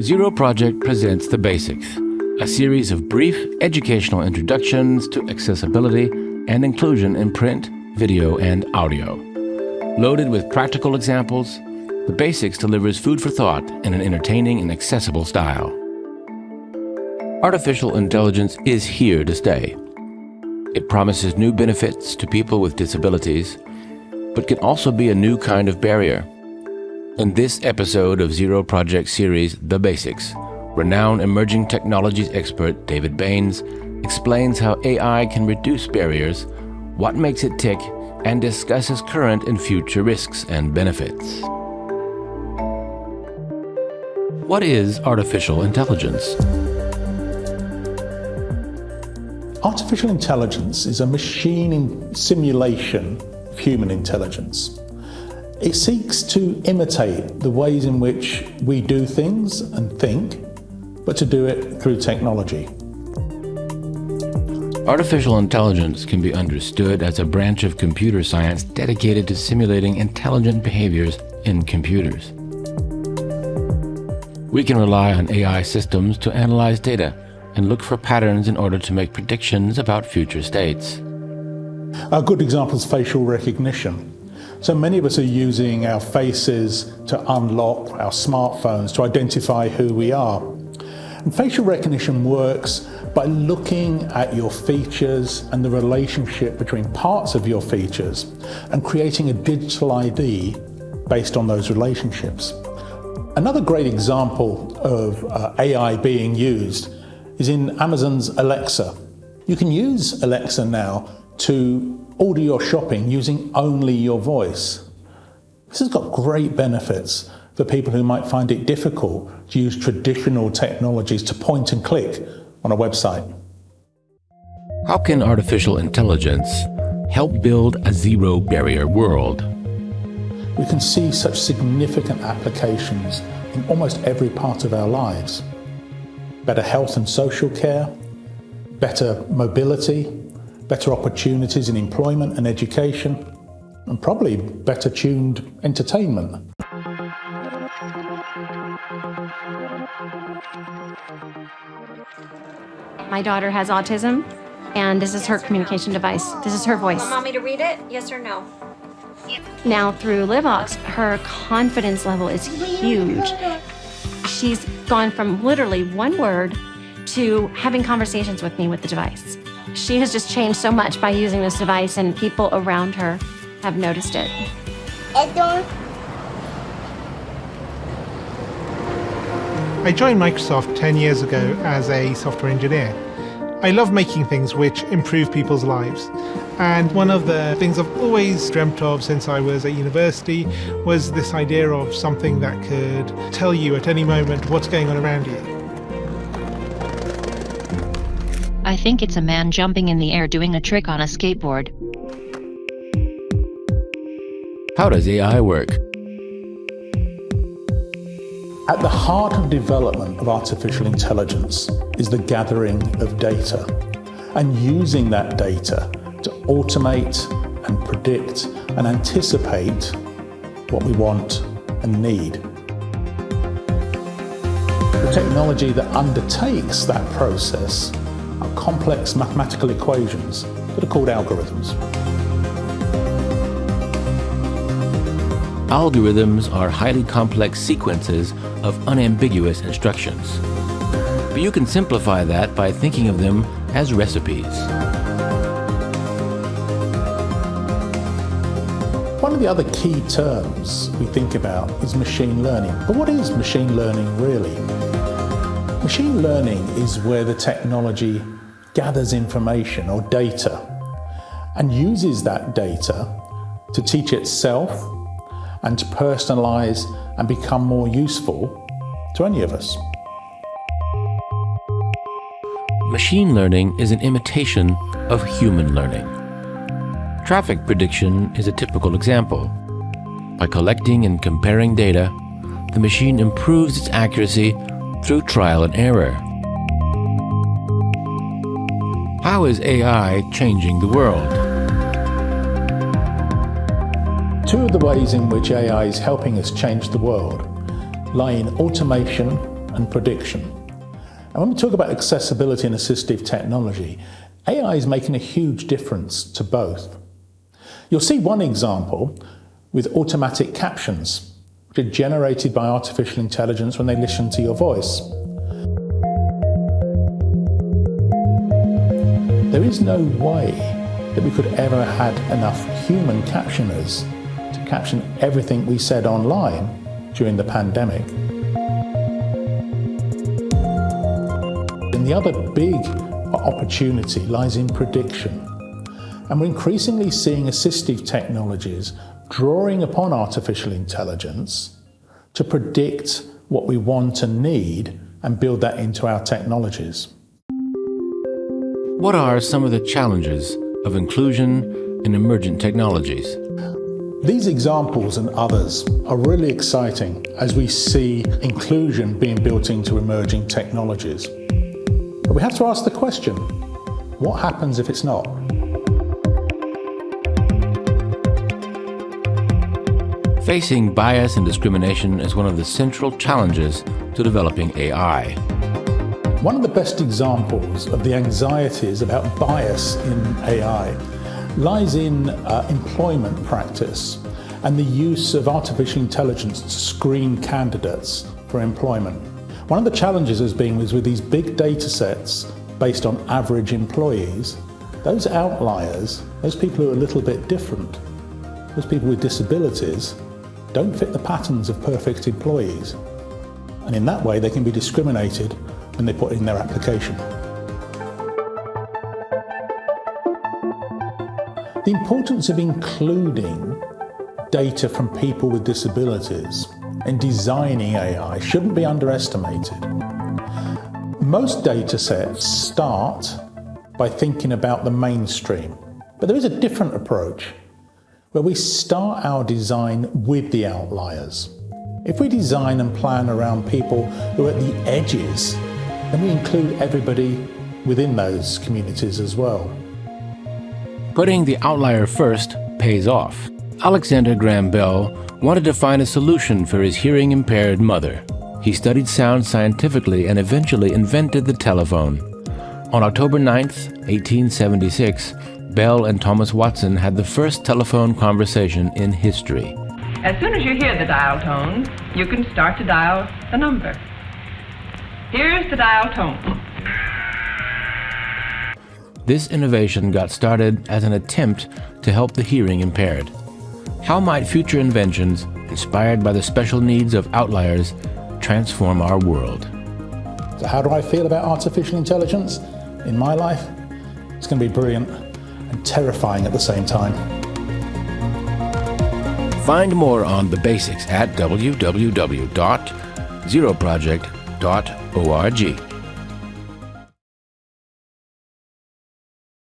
Zero Project presents The Basics, a series of brief educational introductions to accessibility and inclusion in print, video, and audio. Loaded with practical examples, The Basics delivers food for thought in an entertaining and accessible style. Artificial intelligence is here to stay. It promises new benefits to people with disabilities, but can also be a new kind of barrier. In this episode of Zero Project series, The Basics, renowned emerging technologies expert David Banes explains how AI can reduce barriers, what makes it tick, and discusses current and future risks and benefits. What is artificial intelligence? Artificial intelligence is a machine simulation of human intelligence. It seeks to imitate the ways in which we do things and think, but to do it through technology. Artificial intelligence can be understood as a branch of computer science dedicated to simulating intelligent behaviors in computers. We can rely on AI systems to analyze data and look for patterns in order to make predictions about future states. A good example is facial recognition. So many of us are using our faces to unlock our smartphones to identify who we are. And facial recognition works by looking at your features and the relationship between parts of your features and creating a digital ID based on those relationships. Another great example of uh, AI being used is in Amazon's Alexa. You can use Alexa now to order your shopping using only your voice. This has got great benefits for people who might find it difficult to use traditional technologies to point and click on a website. How can artificial intelligence help build a zero barrier world? We can see such significant applications in almost every part of our lives. Better health and social care, better mobility, better opportunities in employment and education, and probably better tuned entertainment. My daughter has autism, and this is her communication device. This is her voice. Want me to read it? Yes or no? Now, through LiveVox, her confidence level is huge. She's gone from literally one word to having conversations with me with the device. She has just changed so much by using this device, and people around her have noticed it. I joined Microsoft 10 years ago as a software engineer. I love making things which improve people's lives. And one of the things I've always dreamt of since I was at university was this idea of something that could tell you at any moment what's going on around you. I think it's a man jumping in the air doing a trick on a skateboard. How does AI work? At the heart of development of artificial intelligence is the gathering of data and using that data to automate and predict and anticipate what we want and need. The technology that undertakes that process are complex mathematical equations that are called algorithms. Algorithms are highly complex sequences of unambiguous instructions. But you can simplify that by thinking of them as recipes. One of the other key terms we think about is machine learning. But what is machine learning really? Machine learning is where the technology gathers information or data and uses that data to teach itself and to personalize and become more useful to any of us. Machine learning is an imitation of human learning. Traffic prediction is a typical example. By collecting and comparing data, the machine improves its accuracy through trial and error. How is AI changing the world? Two of the ways in which AI is helping us change the world lie in automation and prediction. And when we talk about accessibility and assistive technology, AI is making a huge difference to both. You'll see one example with automatic captions, which are generated by artificial intelligence when they listen to your voice. There is no way that we could ever have had enough human captioners to caption everything we said online during the pandemic. And the other big opportunity lies in prediction. And we're increasingly seeing assistive technologies drawing upon artificial intelligence to predict what we want and need and build that into our technologies. What are some of the challenges of inclusion in emergent technologies? These examples and others are really exciting as we see inclusion being built into emerging technologies. But we have to ask the question, what happens if it's not? Facing bias and discrimination is one of the central challenges to developing AI. One of the best examples of the anxieties about bias in AI lies in uh, employment practice and the use of artificial intelligence to screen candidates for employment. One of the challenges has been with these big data sets based on average employees, those outliers, those people who are a little bit different, those people with disabilities, don't fit the patterns of perfect employees. And in that way, they can be discriminated when they put in their application. The importance of including data from people with disabilities in designing AI shouldn't be underestimated. Most data sets start by thinking about the mainstream, but there is a different approach where we start our design with the outliers. If we design and plan around people who are at the edges, then we include everybody within those communities as well. Putting the outlier first pays off. Alexander Graham Bell wanted to find a solution for his hearing impaired mother. He studied sound scientifically and eventually invented the telephone. On October 9, 1876, Bell and Thomas Watson had the first telephone conversation in history. As soon as you hear the dial tone, you can start to dial the number. Here's the dial tone. This innovation got started as an attempt to help the hearing impaired. How might future inventions, inspired by the special needs of outliers, transform our world? So how do I feel about artificial intelligence in my life? It's going to be brilliant and terrifying at the same time. Find more on the basics at www.zeroproject.org. O R G.